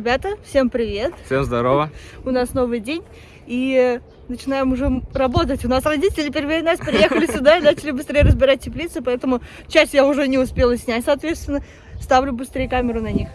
Ребята, всем привет! Всем здорово! У нас новый день и начинаем уже работать. У нас родители первые нас приехали сюда и начали быстрее разбирать теплицы, поэтому часть я уже не успела снять, соответственно, ставлю быстрее камеру на них.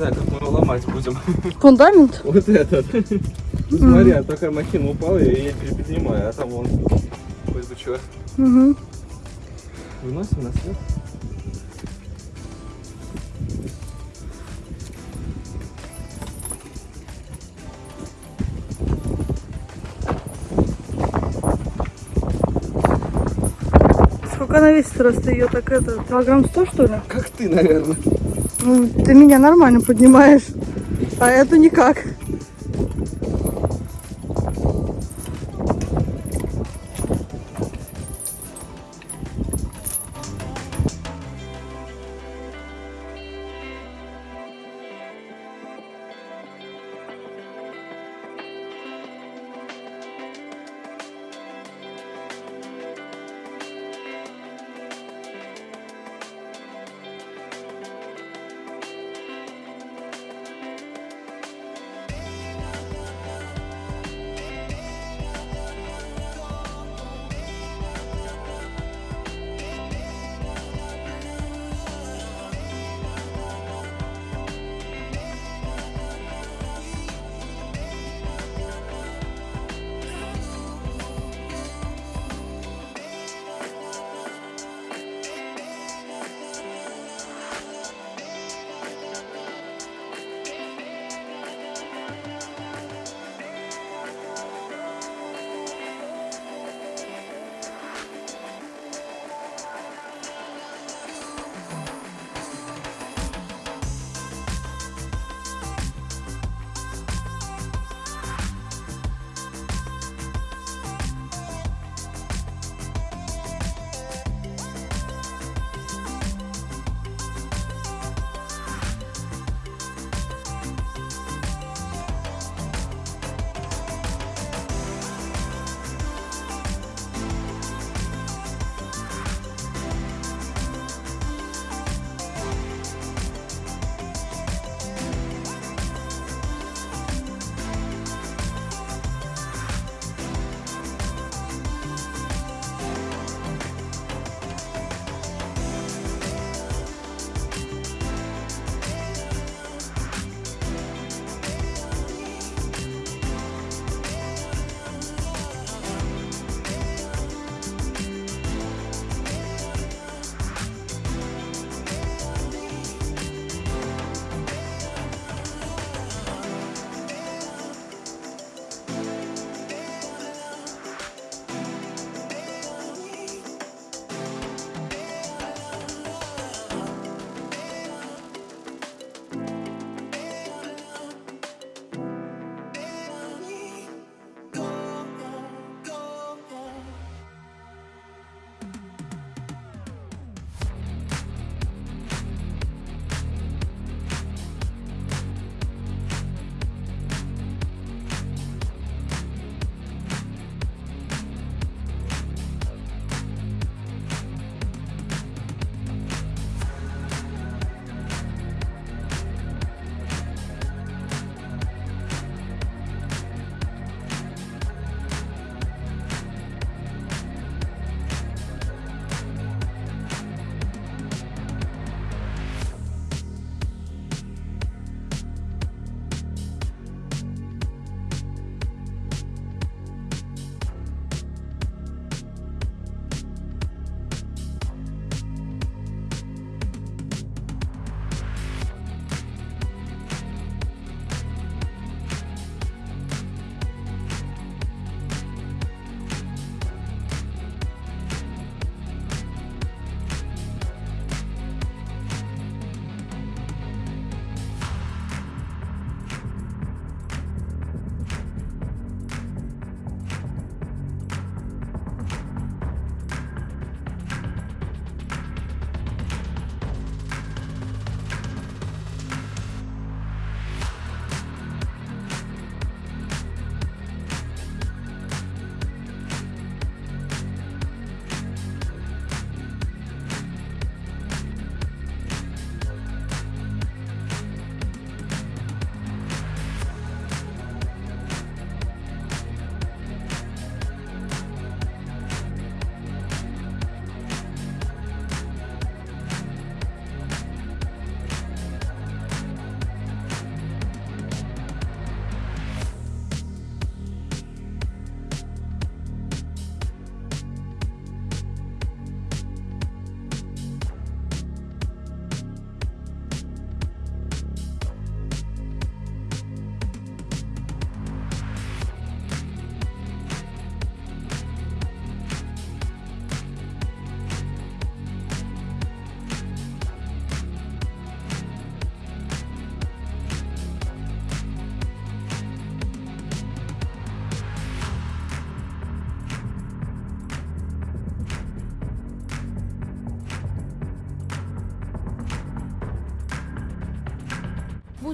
Знаю, как мы его ломать будем. Фундамент? Вот этот. Ну, смотри, а такая махина упала, и я ее переподнимаю, а там. Ой, ты чё? Угу. Выносим на свет? Сколько она весит просто ее так это, килограмм 100 что ли? Как ты, наверное. Ну, ты меня нормально поднимаешь, а эту никак.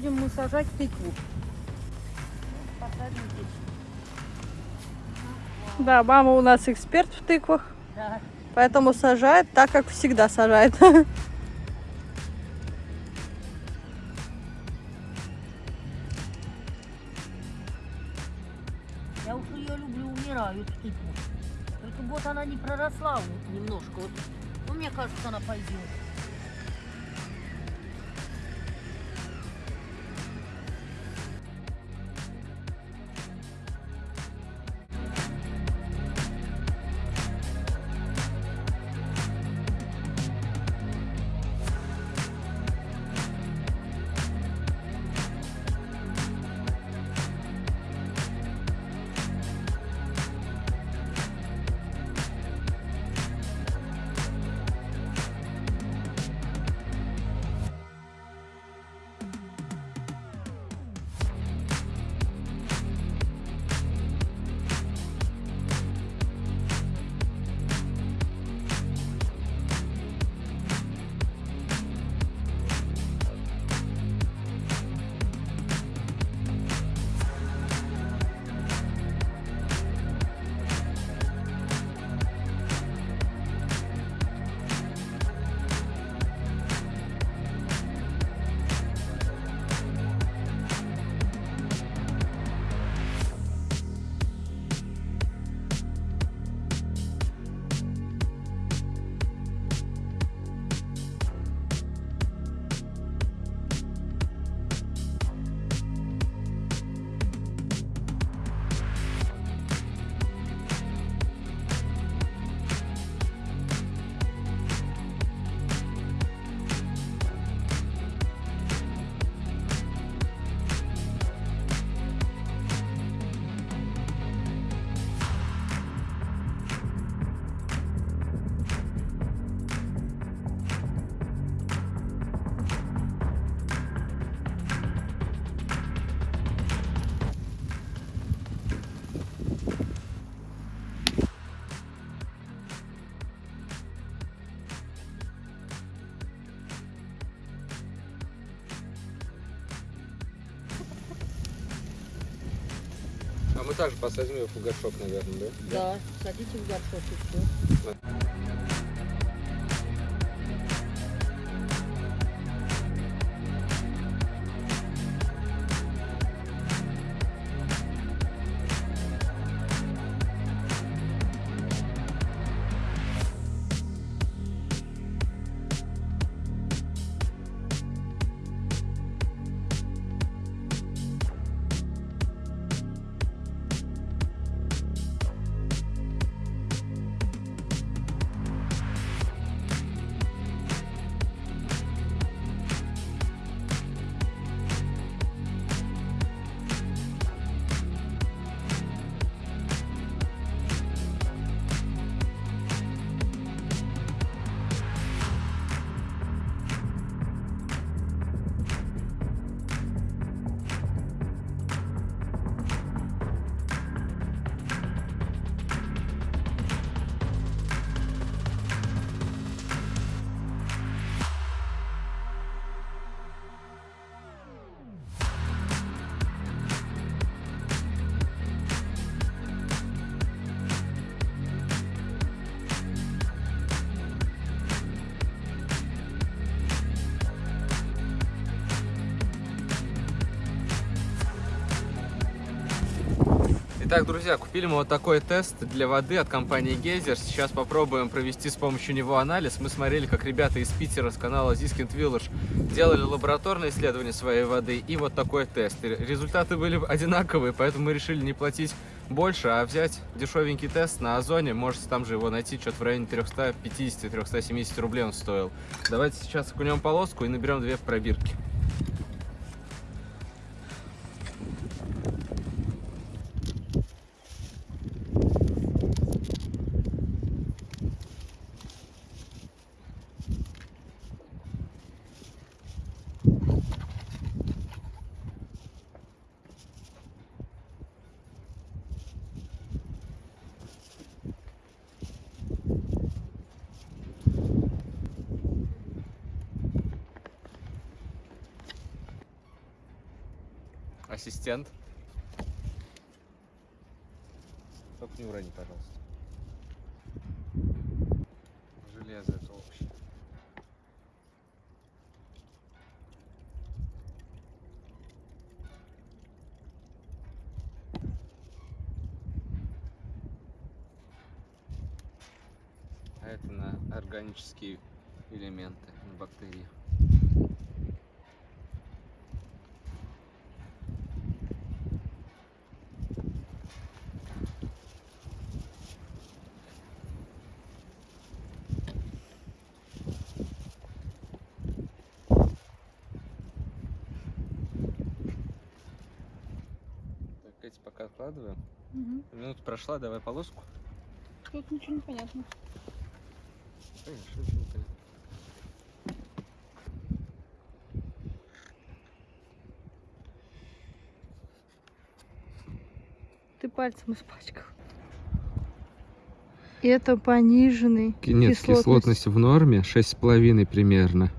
Будем мы сажать тыкву. Посадим здесь. Да, мама у нас эксперт в тыквах, Да. поэтому сажает так, как всегда сажает. Я уж ее люблю, умираю, эту тыкву. Только вот она не проросла вот немножко. Вот. Ну, мне кажется, она пойдет. Также посадим ее в горшок, наверное, да? Да, садите в горшок и все. Итак, друзья, купили мы вот такой тест для воды от компании Гейзер. Сейчас попробуем провести с помощью него анализ. Мы смотрели, как ребята из Питера с канала Ziskind Village делали лабораторное исследование своей воды и вот такой тест. И Результаты были одинаковые, поэтому мы решили не платить больше, а взять дешевенький тест на Озоне. Можете там же его найти, что-то в районе 350-370 рублей он стоил. Давайте сейчас окунем полоску и наберем две пробирки. Органические элементы, бактерии. Так, эти пока откладываем. Мгм. Минута прошла, давай полоску. Тут ничего не понятно. Конечно, ничего не понятно. Ты пальцем испачкал. Это пониженный Нет, кислотность в норме 6,5 примерно.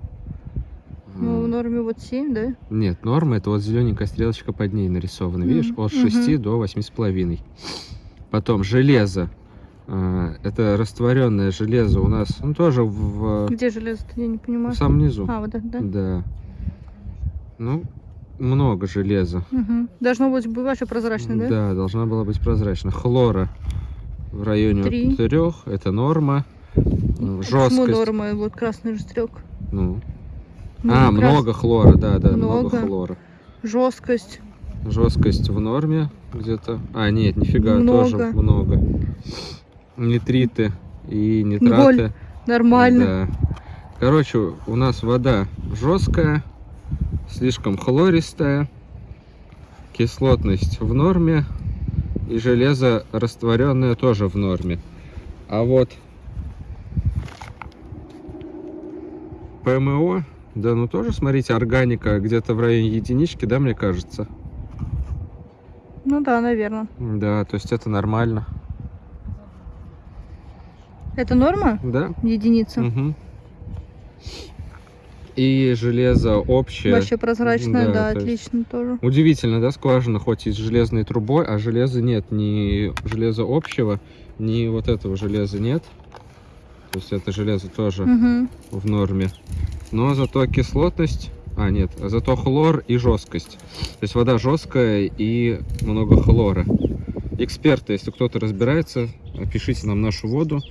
Ну, в норме вот 7, да? Нет, норма это вот зелененькая стрелочка под ней нарисована. Видишь, от 6 мгм. до 8,5. Потом железо. А, Это растворенное железо у нас, ну тоже в, Где железо-то, я не в понимаю. самом низу. А, вот это, да? Да. Ну, много железа. Мгм. Должно быть вообще прозрачно, да? Да, должна была быть прозрачна. Хлора в районе Три. трех, это норма. Почему Жесткость. норма? Вот красный же стрелок. Ну. Ну, а, крас- много хлора, да, да, много, Много. хлора. Жесткость. Жесткость в норме где-то. А, нет, нифига, Много. тоже много. Нитриты и нитраты. Нормально. Да. Короче, у нас вода жесткая, слишком хлористая, кислотность в норме и железо растворенное тоже в норме. А вот ПМО, да, ну тоже, смотрите, органика где-то в районе единички, да, мне кажется. Ну да, наверное. Да, то есть это нормально. Это норма? Да. Единица. Мгм. И железо общее. Вообще прозрачная, Да, да, то есть- отлично тоже. Удивительно, да, скважина, хоть и с железной трубой, а железа нет, ни железа общего, ни вот этого железа нет. То есть это железо тоже Мгм. в норме. Но зато кислотность, а нет, зато хлор и жесткость. То есть вода жесткая и много хлора. Эксперты, если кто-то разбирается, пишите нам нашу воду.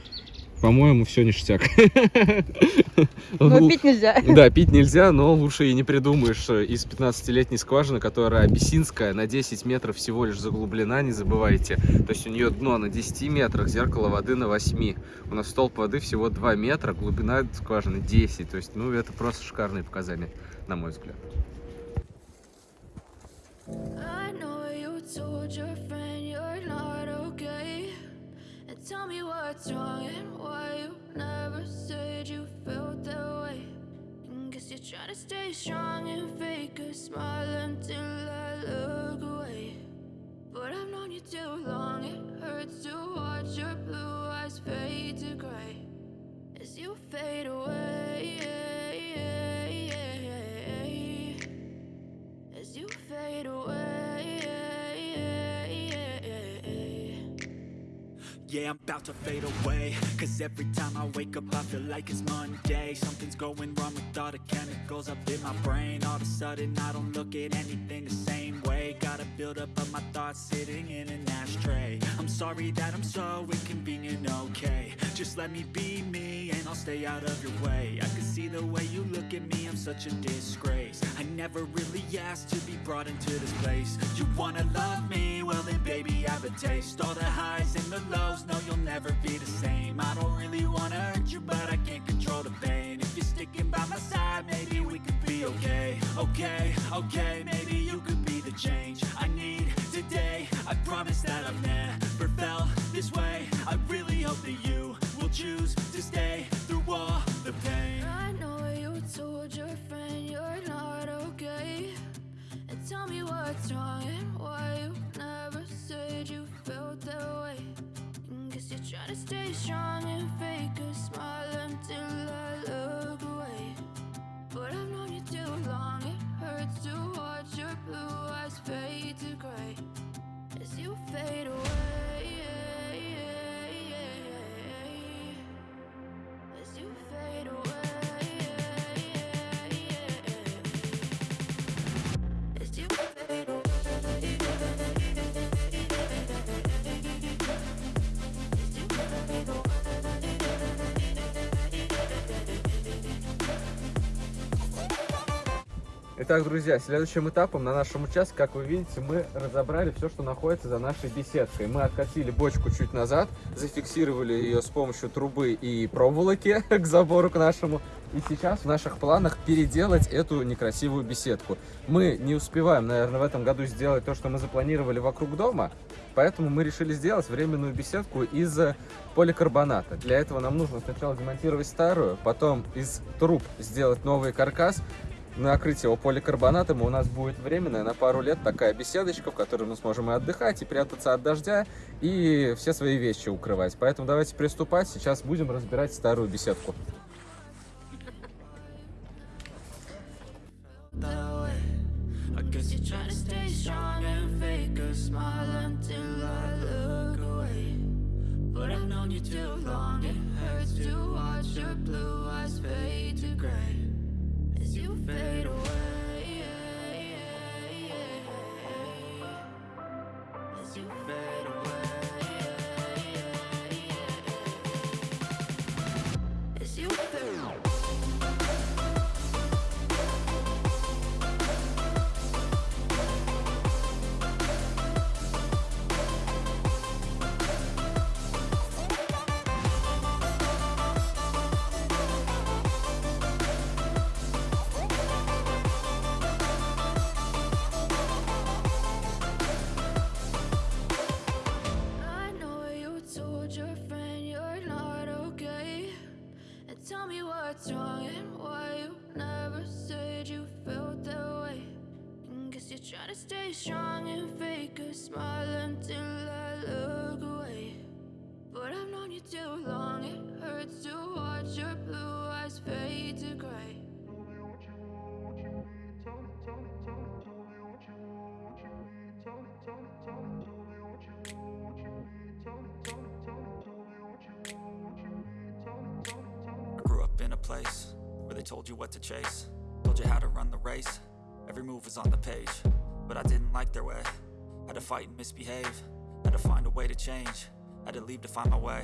По-моему, все ништяк. Но пить нельзя. Да, пить нельзя, но лучше и не придумаешь э, из 15-летней скважины, которая абиссинская, на 10 метров всего лишь заглублена, не забывайте. То есть у нее дно на 10 метрах, зеркало воды на 8. У нас столб воды всего 2 метра, глубина скважины 10. То есть, ну, это просто шикарные показания, на мой взгляд. I know you told your friend you're not okay. And tell me what's wrong and why you never said you felt that way. And guess you're trying to stay strong and fake a smile until I look away. But I've known you too long, it hurts to watch your blue eyes fade to gray as you fade away. As you fade away. Yeah, I'm about to fade away. Cause every time I wake up, I feel like it's Monday. Something's going wrong with all the chemicals up in my brain. All of a sudden, I don't look at anything the same way. Gotta build up of my thoughts sitting in an ashtray. I'm sorry that I'm so inconvenient, okay? Just let me be me and I'll stay out of your way. I can see the way you look at me, I'm such a disgrace. I never really asked to be brought into this place. You wanna love me? Well, then, baby, I have a taste. All the highs and the lows, no, you'll never be the same. I don't really wanna hurt you, but I can't control the pain. If you're sticking by my side, maybe we could be okay. Okay, okay, maybe you could be the change I need today. I promise that I've never felt this way. I really hope that you will choose to stay through all the pain. I know you told your friend you're not okay. And tell me what's wrong Try to stay strong and fake a smile until I look away. But I've known you too long It hurts to watch your blue eyes fade to gray. As you fade away As you fade away. Итак, друзья, следующим этапом на нашем участке, как вы видите, мы разобрали все, что находится за нашей беседкой. Мы откатили бочку чуть назад, зафиксировали ее с помощью трубы и проволоки к забору к нашему. И сейчас в наших планах переделать эту некрасивую беседку. Мы не успеваем, наверное, в этом году сделать то, что мы запланировали вокруг дома, поэтому мы решили сделать временную беседку из поликарбоната. Для этого нам нужно сначала демонтировать старую, потом из труб сделать новый каркас, накрыть его поликарбонатом, и у нас будет временная на пару лет такая беседочка, в которой мы сможем и отдыхать, и прятаться от дождя, и все свои вещи укрывать. Поэтому давайте приступать, сейчас будем разбирать старую беседку. But I've known you too long, it hurts to watch your blue eyes fade to gray fade away. As you fade place where they told you what to chase, told you how to run the race. Every move was on the page, but I didn't like their way. Had to fight and misbehave, had to find a way to change, had to leave to find my way.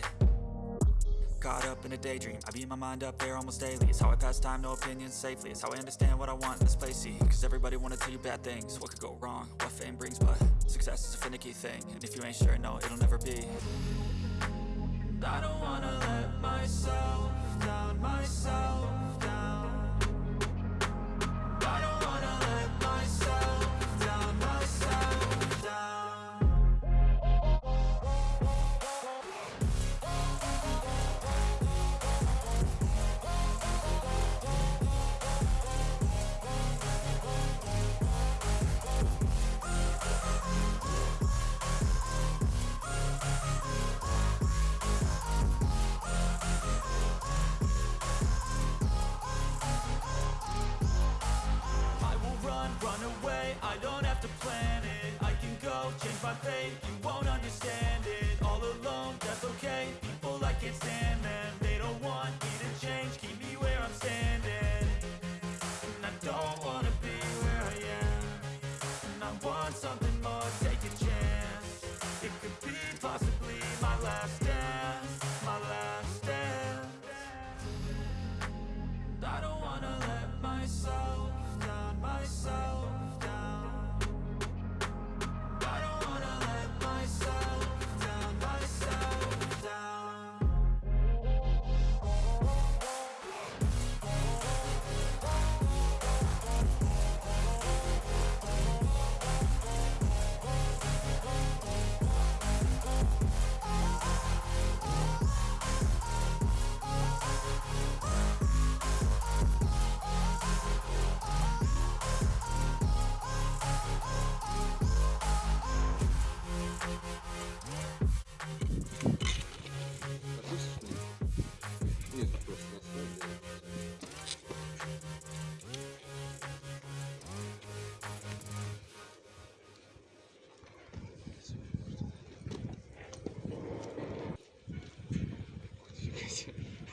Caught up in a daydream, I beat my mind up there almost daily. It's how I pass time, no opinions safely. It's how I understand what I want in this place. See, cause everybody wanna tell you bad things. What could go wrong, what fame brings, but success is a finicky thing. And if you ain't sure, no, it'll never be. I don't wanna let myself myself I don't have to plan it. I can go, change my fate, you won't understand it. All alone, that's okay, people I can't stand them They don't want me to change, keep me where I'm standing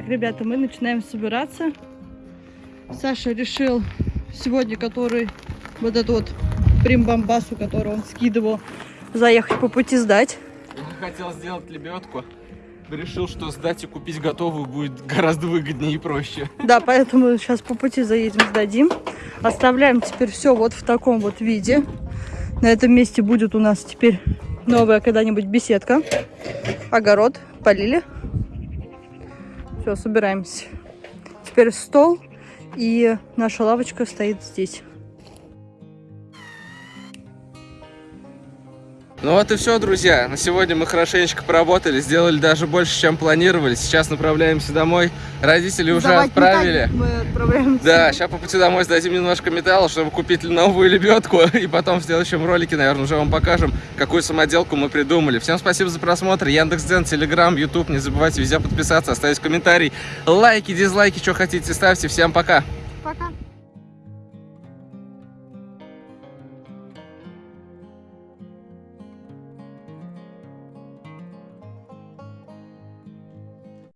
Так, ребята, мы начинаем собираться. Саша решил сегодня, который вот этот вот примбамбасу, который он скидывал, заехать по пути сдать. Я хотел сделать лебедку. Решил, что сдать и купить готовую будет гораздо выгоднее и проще. Да, поэтому сейчас по пути заедем, сдадим. Оставляем теперь все вот в таком вот виде. На этом месте будет у нас теперь новая когда-нибудь беседка. Огород. Полили. Все, собираемся. Теперь стол. И наша лавочка стоит здесь. Ну вот и все, друзья. На сегодня мы хорошенечко поработали, сделали даже больше, чем планировали. Сейчас направляемся домой. Родители уже Сдавать отправили. металл Мы отправляемся. Да, сейчас по пути домой сдадим немножко металла, чтобы купить новую лебедку. И потом в следующем ролике, наверное, уже вам покажем, какую самоделку мы придумали. Всем спасибо за просмотр. Яндекс.Дзен, Телеграм, Ютуб. Не забывайте везде подписаться, оставить комментарий, лайки, дизлайки, что хотите, ставьте. Всем пока. Пока.